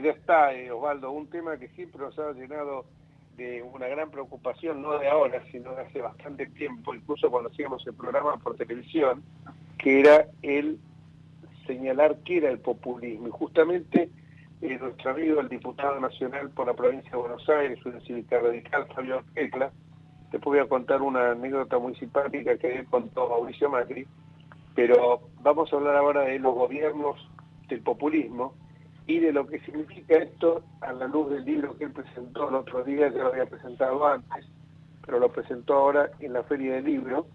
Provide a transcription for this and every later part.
ya está, eh, Osvaldo, un tema que siempre nos ha llenado de una gran preocupación, no de ahora, sino de hace bastante tiempo, incluso cuando hacíamos el programa por televisión, que era el señalar qué era el populismo. Y justamente eh, nuestro amigo, el diputado nacional por la provincia de Buenos Aires, una cívica radical, Fabio Ecla, después voy a contar una anécdota muy simpática que él contó Mauricio Macri, pero vamos a hablar ahora de los gobiernos del populismo y de lo que significa esto a la luz del libro que él presentó el otro día, ya lo había presentado antes, pero lo presentó ahora en la Feria del Libro,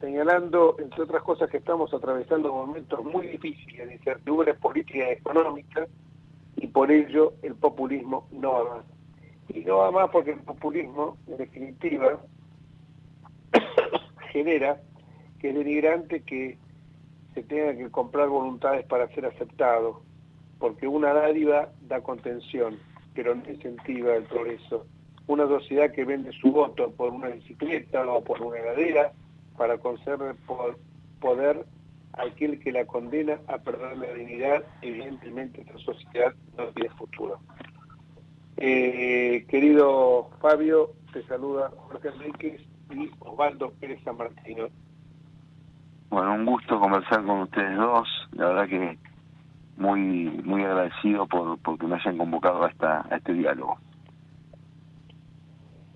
señalando, entre otras cosas, que estamos atravesando momentos muy difíciles de incertidumbre política y económica, y por ello el populismo no va más. Y no va más porque el populismo, en definitiva, genera que es denigrante que se tenga que comprar voluntades para ser aceptado, porque una dádiva da contención, pero no incentiva el progreso. Una sociedad que vende su voto por una bicicleta o por una heladera para conceder poder aquel que la condena a perder la dignidad, evidentemente esta sociedad no tiene futuro. Eh, querido Fabio, te saluda Jorge Enríquez y Osvaldo Pérez San Martino. Bueno, un gusto conversar con ustedes dos. La verdad que muy muy agradecido por porque me hayan convocado a, esta, a este diálogo.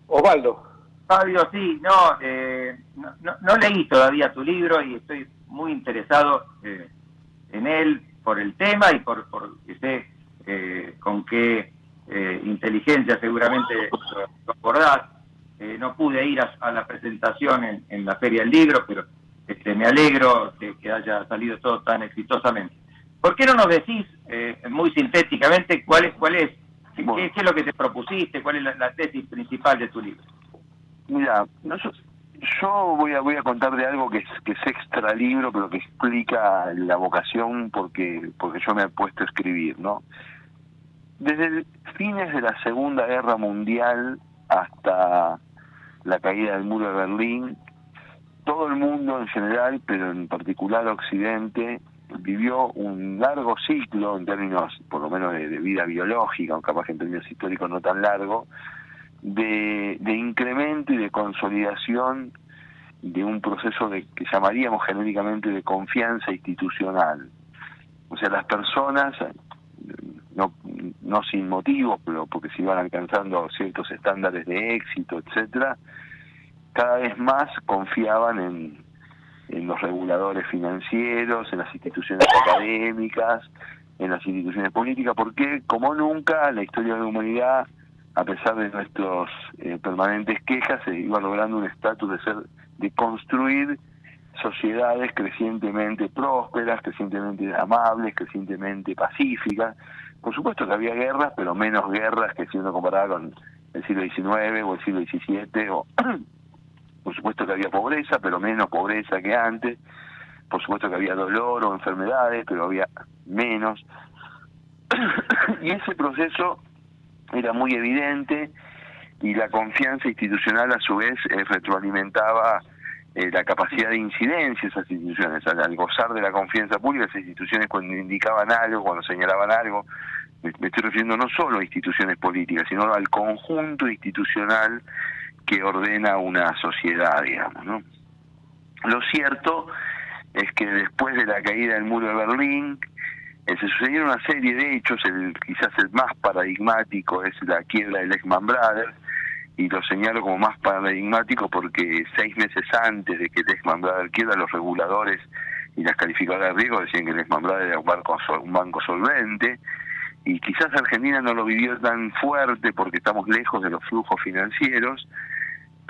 Osvaldo. Fabio, sí, no, eh, no, no, leí todavía tu libro y estoy muy interesado eh, en él por el tema y por, por que sé eh, con qué inteligencia seguramente lo acordás. no pude ir a, la presentación en, en, la Feria del Libro, pero este, me alegro que, que haya salido todo tan exitosamente. ¿Por qué no nos decís eh, muy sintéticamente cuál es, cuál es qué, es lo que te propusiste, cuál es la, tesis principal de tu libro? Mira, yo voy a voy a contar de algo que es que es extra libro, pero que explica la vocación porque porque yo me he puesto a escribir, ¿no? Desde fines de la Segunda Guerra Mundial hasta la caída del muro de Berlín, todo el mundo en general, pero en particular Occidente, vivió un largo ciclo en términos, por lo menos, de, vida biológica, aunque capaz que en términos históricos no tan largo, de, incremento y de consolidación de un proceso de que llamaríamos genéricamente de confianza institucional. O sea, las personas, no, sin motivos, pero porque se iban alcanzando ciertos estándares de éxito, etcétera, cada vez más confiaban en, en los reguladores financieros, en las instituciones académicas, en las instituciones políticas, porque como nunca la historia de la humanidad, a pesar de nuestros eh, permanentes quejas, se iba logrando un estatus de ser, de construir sociedades crecientemente prósperas, crecientemente amables, crecientemente pacíficas. Por supuesto que había guerras, pero menos guerras que si uno comparaba con el siglo XIX o el siglo XVII o por supuesto que había pobreza, pero menos pobreza que antes. Por supuesto que había dolor o enfermedades, pero había menos. y ese proceso era muy evidente y la confianza institucional a su vez eh, retroalimentaba eh, la capacidad de incidencia de esas instituciones. Al, gozar de la confianza pública, esas instituciones cuando indicaban algo, cuando señalaban algo, me estoy refiriendo no solo a instituciones políticas, sino al conjunto institucional que ordena una sociedad, digamos, ¿no? Lo cierto es que después de la caída del muro de Berlín, eh, se sucedieron una serie de hechos, el, quizás el más paradigmático es la quiebra del Lehman Brothers, y lo señalo como más paradigmático porque seis meses antes de que Lehman Brothers quiebra, los reguladores y las calificadoras de riesgo decían que Lehman Brothers era un banco, un banco solvente, y quizás Argentina no lo vivió tan fuerte porque estamos lejos de los flujos financieros,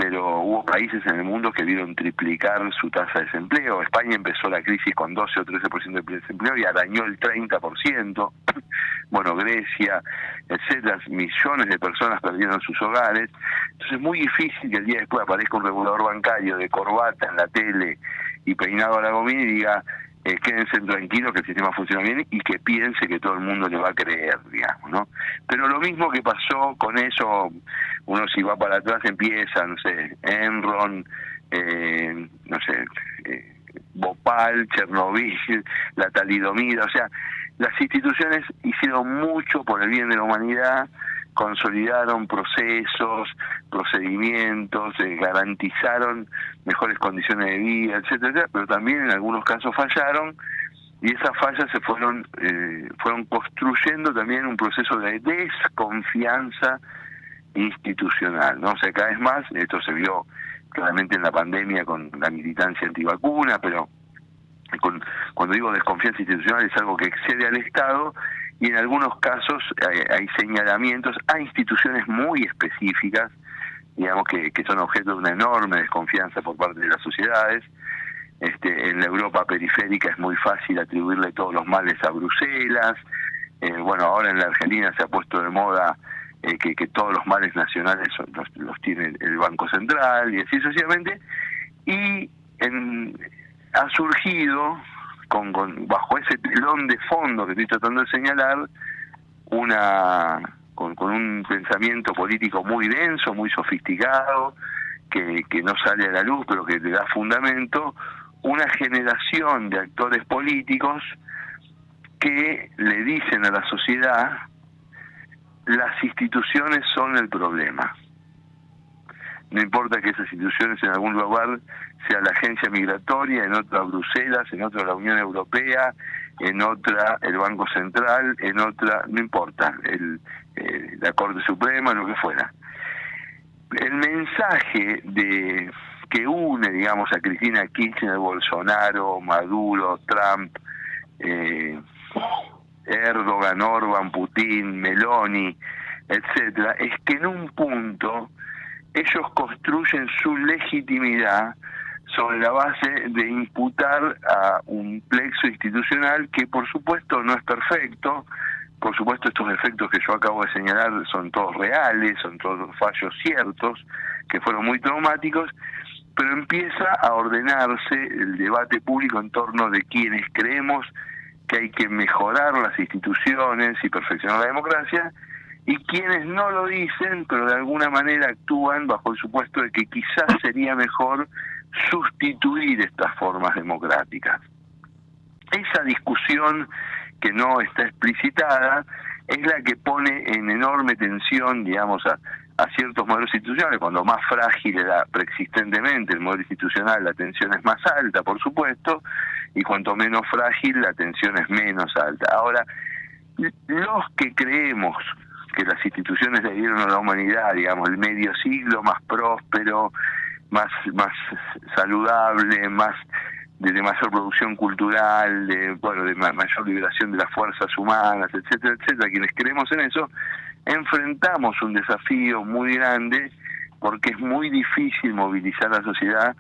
pero hubo países en el mundo que vieron triplicar su tasa de desempleo. España empezó la crisis con 12 o 13% de desempleo y arañó el 30%. Bueno, Grecia, etcétera, millones de personas perdieron sus hogares. Entonces es muy difícil que el día después aparezca un regulador bancario de corbata en la tele y peinado a la gomina y diga, eh, quédense tranquilos que el sistema funciona bien y que piense que todo el mundo le va a creer, digamos, ¿no? Pero lo mismo que pasó con eso, uno si va para atrás empieza, no sé, Enron, eh, no sé, eh, Bhopal, Chernobyl, la talidomida, o sea, las instituciones hicieron mucho por el bien de la humanidad, consolidaron procesos, procedimientos, eh, garantizaron mejores condiciones de vida, etcétera, pero también en algunos casos fallaron y esas fallas se fueron eh, fueron construyendo también un proceso de desconfianza institucional, ¿no? O sea, cada vez más esto se vio claramente en la pandemia con la militancia antivacuna, pero con, cuando digo desconfianza institucional es algo que excede al Estado y en algunos casos hay, señalamientos a instituciones muy específicas, digamos que, que son objeto de una enorme desconfianza por parte de las sociedades. Este, en la Europa periférica es muy fácil atribuirle todos los males a Bruselas. Eh, bueno, ahora en la Argentina se ha puesto de moda eh, que, que, todos los males nacionales los, los, tiene el Banco Central y así sucesivamente. Y en, ha surgido, con, bajo ese telón de fondo que estoy tratando de señalar, una con, un pensamiento político muy denso, muy sofisticado, que, que no sale a la luz, pero que le da fundamento, una generación de actores políticos que le dicen a la sociedad las instituciones son el problema. No importa que esas instituciones en algún lugar sea la agencia migratoria, en otra Bruselas, en otra la Unión Europea, en otra el Banco Central, en otra, no importa, el, eh, la Corte Suprema, lo que fuera. El mensaje de que une, digamos, a Cristina Kirchner, Bolsonaro, Maduro, Trump, eh, Erdogan, Orban, Putin, Meloni, etcétera, es que en un punto ellos construyen su legitimidad sobre la base de imputar a un plexo institucional que por supuesto no es perfecto, por supuesto estos efectos que yo acabo de señalar son todos reales, son todos fallos ciertos, que fueron muy traumáticos, pero empieza a ordenarse el debate público en torno de quienes creemos que hay que mejorar las instituciones y perfeccionar la democracia, y quienes no lo dicen, pero de alguna manera actúan bajo el supuesto de que quizás sería mejor sustituir estas formas democráticas. Esa discusión que no está explicitada es la que pone en enorme tensión, digamos, a, ciertos modelos institucionales. Cuando más frágil era preexistentemente el modelo institucional, la tensión es más alta, por supuesto, y cuanto menos frágil, la tensión es menos alta. Ahora, los que creemos que las instituciones le dieron a la humanidad, digamos, el medio siglo más próspero, más, más saludable, más de, mayor producción cultural, de, bueno, de mayor liberación de las fuerzas humanas, etcétera, etcétera, quienes creemos en eso, enfrentamos un desafío muy grande porque es muy difícil movilizar a la sociedad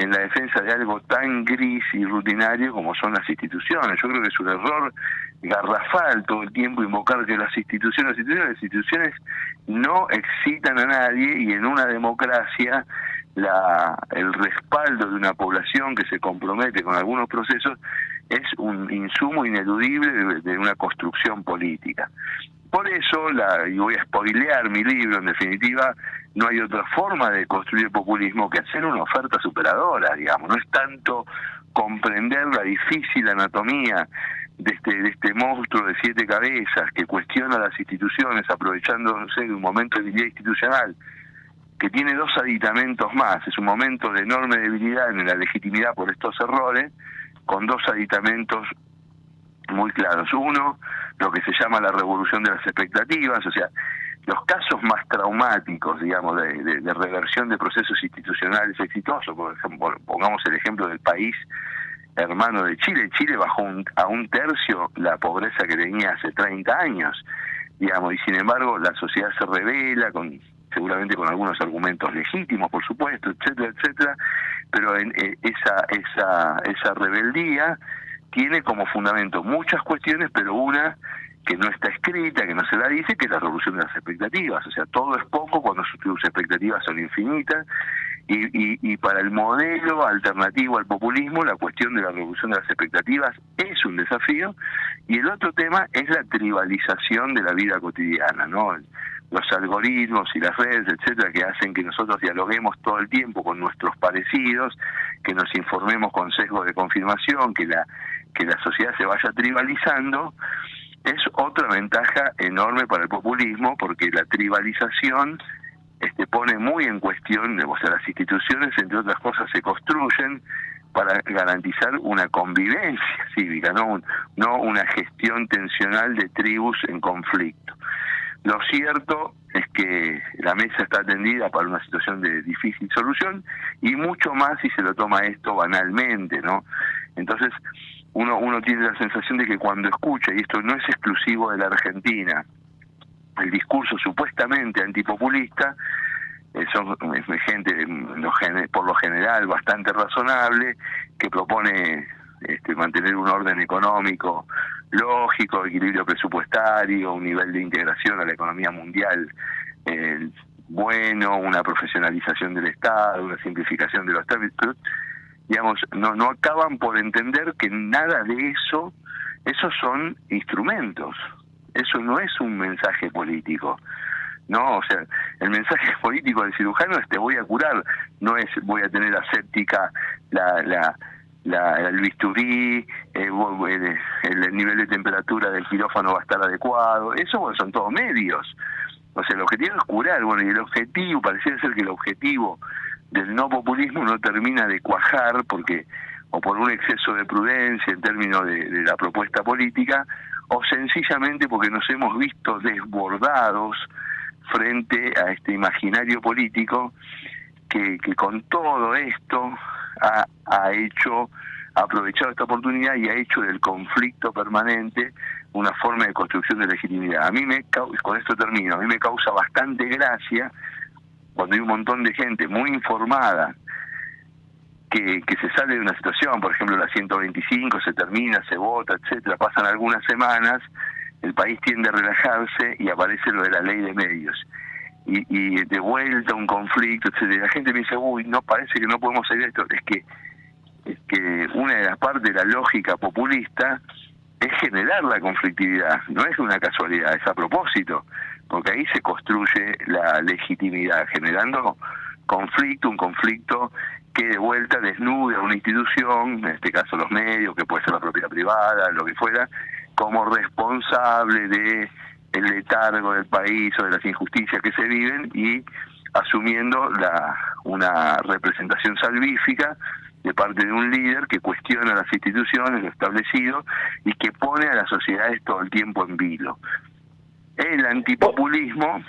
en la defensa de algo tan gris y rutinario como son las instituciones. Yo creo que es un error garrafal todo el tiempo invocar que las instituciones, las instituciones, no excitan a nadie y en una democracia la, el respaldo de una población que se compromete con algunos procesos es un insumo ineludible de, una construcción política. Por eso, la, y voy a spoilear mi libro, en definitiva, no hay otra forma de construir populismo que hacer una oferta superadora, digamos. No es tanto comprender la difícil anatomía de este, de este monstruo de siete cabezas que cuestiona las instituciones aprovechándose de un momento de debilidad institucional que tiene dos aditamentos más. Es un momento de enorme debilidad en la legitimidad por estos errores, con dos aditamentos muy claros. Uno, lo que se llama la revolución de las expectativas, o sea, los casos más traumáticos, digamos, de, reversión de procesos institucionales exitosos, por ejemplo, pongamos el ejemplo del país hermano de Chile, Chile bajó a un tercio la pobreza que tenía hace 30 años, digamos, y sin embargo la sociedad se revela con seguramente con algunos argumentos legítimos, por supuesto, etcétera, etcétera, pero en, eh, esa, esa, esa rebeldía tiene como fundamento muchas cuestiones, pero una que no está escrita, que no se la dice, que es la revolución de las expectativas. O sea, todo es poco cuando sus expectativas son infinitas. Y, y, y, para el modelo alternativo al populismo, la cuestión de la revolución de las expectativas es un desafío. Y el otro tema es la tribalización de la vida cotidiana, ¿no? Los algoritmos y las redes, etcétera, que hacen que nosotros dialoguemos todo el tiempo con nuestros parecidos, que nos informemos con sesgo de confirmación, que la, que la sociedad se vaya tribalizando es otra ventaja enorme para el populismo porque la tribalización este, pone muy en cuestión, o sea, las instituciones, entre otras cosas, se construyen para garantizar una convivencia cívica, no, no una gestión tensional de tribus en conflicto. Lo cierto es que la mesa está atendida para una situación de difícil solución y mucho más si se lo toma esto banalmente, ¿no? Entonces, uno, uno tiene la sensación de que cuando escucha, y esto no es exclusivo de la Argentina, el discurso supuestamente antipopulista, eh, son gente por lo general bastante razonable, que propone este, mantener un orden económico lógico, equilibrio presupuestario, un nivel de integración a la economía mundial eh, bueno, una profesionalización del Estado, una simplificación de los trámites, digamos, no, no acaban por entender que nada de eso, esos son instrumentos, eso no es un mensaje político. No, o sea, el mensaje político del cirujano es te voy a curar, no es voy a tener aséptica la, la, la, el bisturí, eh, el, nivel de temperatura del quirófano va a estar adecuado, eso son todos medios. O sea, el objetivo es curar, bueno, y el objetivo, pareciera ser que el objetivo del no populismo no termina de cuajar porque o por un exceso de prudencia en términos de, la propuesta política, o sencillamente porque nos hemos visto desbordados frente a este imaginario político que con todo esto ha, ha hecho, ha aprovechado esta oportunidad y ha hecho del conflicto permanente una forma de construcción de legitimidad. A mí me, con esto termino, a mí me causa bastante gracia cuando hay un montón de gente muy informada que, que se sale de una situación, por ejemplo la 125 se termina, se vota, etcétera, pasan algunas semanas, el país tiende a relajarse y aparece lo de la ley de medios. Y, y de vuelta un conflicto, etcétera. La gente me dice, uy, no parece que no podemos salir esto. Es que, es que una de las partes de la lógica populista es generar la conflictividad, no es una casualidad, es a propósito porque ahí se construye la legitimidad, generando conflicto, un conflicto que de vuelta desnude a una institución, en este caso los medios, que puede ser la propiedad privada, lo que fuera, como responsable de el letargo del país o de las injusticias que se viven y asumiendo la una representación salvífica de parte de un líder que cuestiona las instituciones, lo establecido, y que pone a las sociedades todo el tiempo en vilo. El antipopulismo,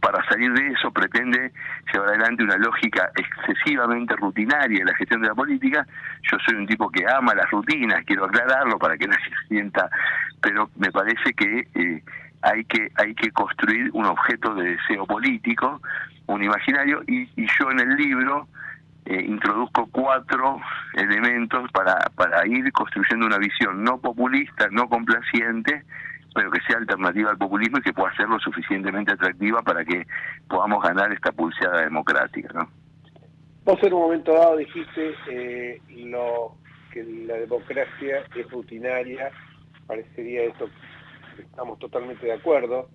para salir de eso, pretende llevar adelante una lógica excesivamente rutinaria en la gestión de la política. Yo soy un tipo que ama las rutinas, quiero aclararlo para que nadie se sienta, pero me parece que eh, hay que hay que construir un objeto de deseo político, un imaginario, y, yo en el libro eh, introduzco cuatro elementos para, para ir construyendo una visión no populista, no complaciente, pero que sea alternativa al populismo y que pueda ser lo suficientemente atractiva para que podamos ganar esta pulseada democrática. ¿no? Vos en un momento dado dijiste eh, lo, que la democracia es rutinaria, parecería eso, estamos totalmente de acuerdo,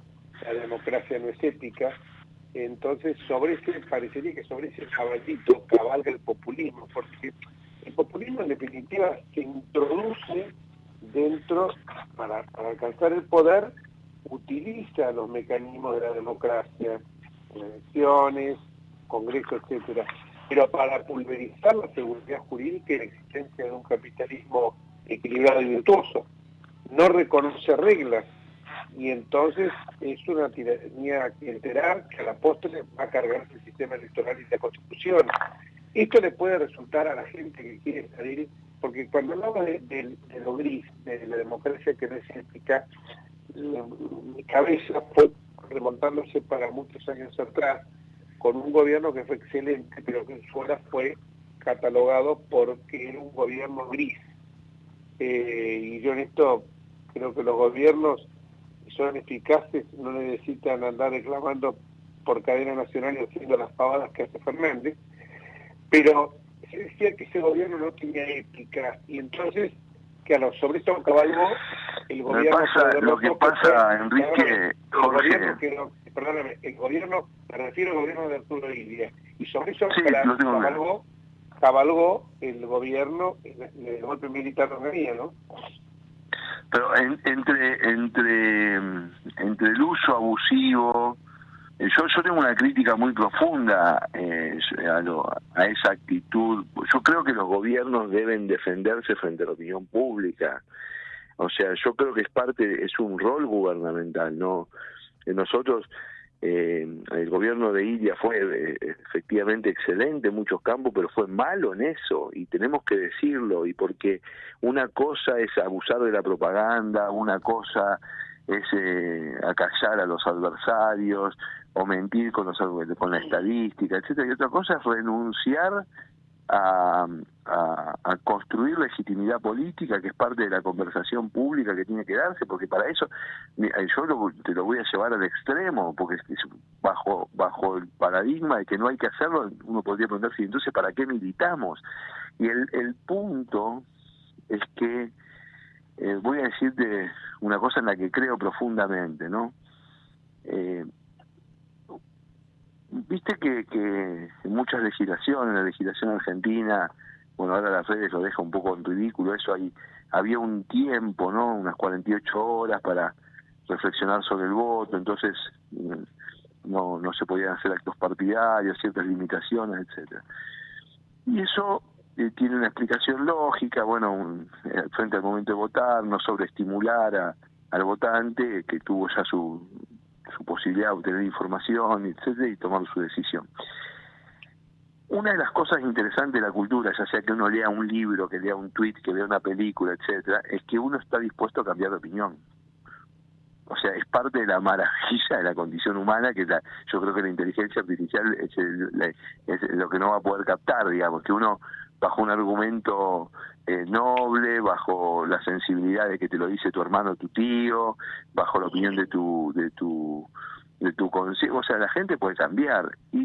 la democracia no es ética, entonces sobre ese, parecería que sobre ese caballito cabalga el populismo, porque el populismo en definitiva se introduce dentro, para, alcanzar el poder, utiliza los mecanismos de la democracia, elecciones, congreso, etcétera, pero para pulverizar la seguridad jurídica y la existencia de un capitalismo equilibrado y virtuoso. No reconoce reglas y entonces es una tiranía clientelar que a la postre va a cargarse el sistema electoral y la constitución. Esto le puede resultar a la gente que quiere salir porque cuando hablaba de, lo gris, de la democracia que no ética, mi cabeza fue remontándose para muchos años atrás, con un gobierno que fue excelente, pero que en su hora fue catalogado porque era un gobierno gris. Eh, y yo en esto creo que los gobiernos son eficaces, no necesitan andar reclamando por cadena nacional y haciendo las pavadas que hace Fernández, pero se decía que ese gobierno no tenía ética. Y entonces que a los sobre esto caballo el gobierno lo que pasa Enrique Jorge el gobierno, perdóname el gobierno me refiero al gobierno de Arturo Illia y sobre eso sí, cabalgó cabalgó el gobierno, el, golpe militar de Hungría, ¿no? Pero entre, entre, entre el uso abusivo, yo, yo tengo una crítica muy profunda eh, a, a esa actitud. Yo creo que los gobiernos deben defenderse frente a la opinión pública. O sea, yo creo que es parte, es un rol gubernamental, ¿no? Nosotros eh, el gobierno de India fue eh, efectivamente excelente en muchos campos, pero fue malo en eso y tenemos que decirlo y porque una cosa es abusar de la propaganda, una cosa es eh, acallar a los adversarios o mentir con, los, con la estadística, etcétera, y otra cosa es renunciar a, a, construir legitimidad política, que es parte de la conversación pública que tiene que darse, porque para eso yo te lo voy a llevar al extremo, porque bajo, bajo el paradigma de que no hay que hacerlo, uno podría preguntarse, entonces, ¿para qué militamos? Y el, el punto es que eh, voy a decirte una cosa en la que creo profundamente, ¿no? Eh, Viste que, que en muchas legislaciones, la legislación argentina, bueno, ahora las redes lo deja un poco en ridículo, eso ahí había un tiempo, ¿no? Unas 48 horas para reflexionar sobre el voto, entonces mm, no, no se podían hacer actos partidarios, ciertas limitaciones, etcétera. Y eso eh, tiene una explicación lógica, bueno, eh, frente al momento de votar, no sobreestimular a, al votante que tuvo ya su su posibilidad de obtener información, etcétera, y tomar su decisión. Una de las cosas interesantes de la cultura, ya sea que uno lea un libro, que lea un tweet, que vea una película, etcétera, es que uno está dispuesto a cambiar de opinión. O sea, es parte de la maravilla de la condición humana que la, yo creo que la inteligencia artificial es, es lo que no va a poder captar, digamos, que uno bajo un argumento eh, noble, bajo la sensibilidad de que te lo dice tu hermano, tu tío, bajo la opinión de tu de tu de tu consejo, o sea, la gente puede cambiar y,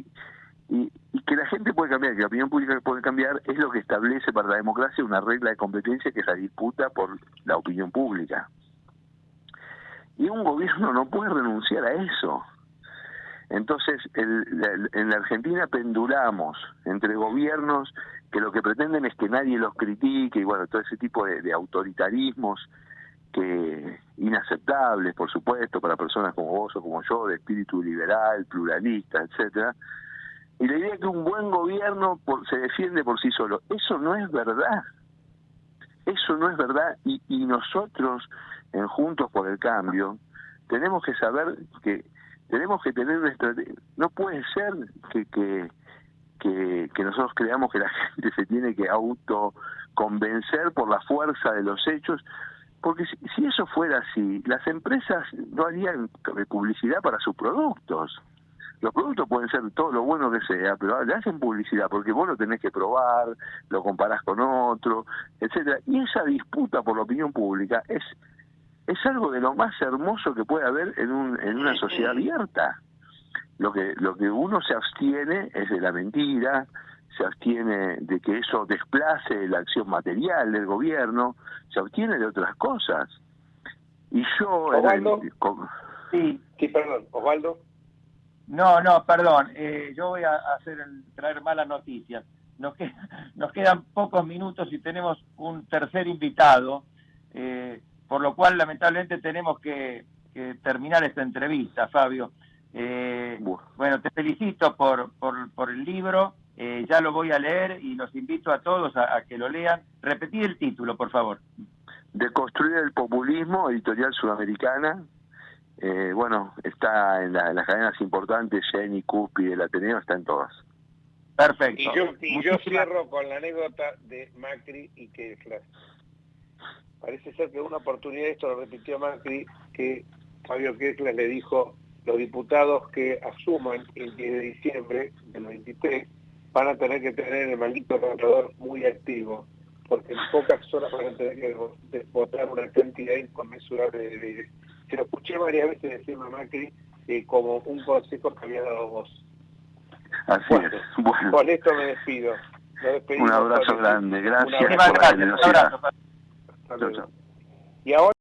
y, y que la gente puede cambiar, que la opinión pública puede cambiar es lo que establece para la democracia una regla de competencia que es la disputa por la opinión pública. Y un gobierno no puede renunciar a eso. Entonces, el, en la Argentina pendulamos entre gobiernos que lo que pretenden es que nadie los critique y bueno, todo ese tipo de, autoritarismos que inaceptables, por supuesto, para personas como vos o como yo, de espíritu liberal, pluralista, etcétera. Y la idea es que un buen gobierno se defiende por sí solo. Eso no es verdad. Eso no es verdad. Y, y nosotros, en Juntos por el Cambio, tenemos que saber que tenemos que tener estrategia. No puede ser que, que que, nosotros creamos que la gente se tiene que autoconvencer por la fuerza de los hechos, porque si, eso fuera así, las empresas no harían publicidad para sus productos. Los productos pueden ser todo lo bueno que sea, pero le hacen publicidad porque vos lo tenés que probar, lo comparás con otro, etcétera. Y esa disputa por la opinión pública es es algo de lo más hermoso que puede haber en, un, en una sociedad abierta. Lo que lo que uno se abstiene es de la mentira se abstiene de que eso desplace la acción material del gobierno se abstiene de otras cosas. Y yo Osvaldo. sí sí perdón. Osvaldo. No no perdón. Eh, yo voy a hacer traer malas noticias. Nos, nos quedan pocos minutos y tenemos un tercer invitado. Eh, por lo cual lamentablemente tenemos que terminar esta entrevista Fabio eh, bueno, te felicito por, por, el libro, eh, ya lo voy a leer y los invito a todos a, que lo lean. Repetí el título, por favor. De construir el populismo, editorial sudamericana. Eh, bueno, está en, las cadenas importantes, Jenny, Cuspi, el Ateneo, está en todas. Perfecto. Y yo, cierro con la anécdota de Macri y Kessler. Parece ser que una oportunidad, esto lo repitió Macri, que Fabio Kessler le dijo, los diputados que asuman el 10 de diciembre del 23 van a tener que tener el maldito contador muy activo, porque en pocas horas van a tener que votar una cantidad inconmensurable de leyes. Se lo escuché varias veces decirme a Macri eh, como un consejo que había dado vos. Así es. Bueno. Con esto me despido. Un abrazo grande. Gracias por la Y ahora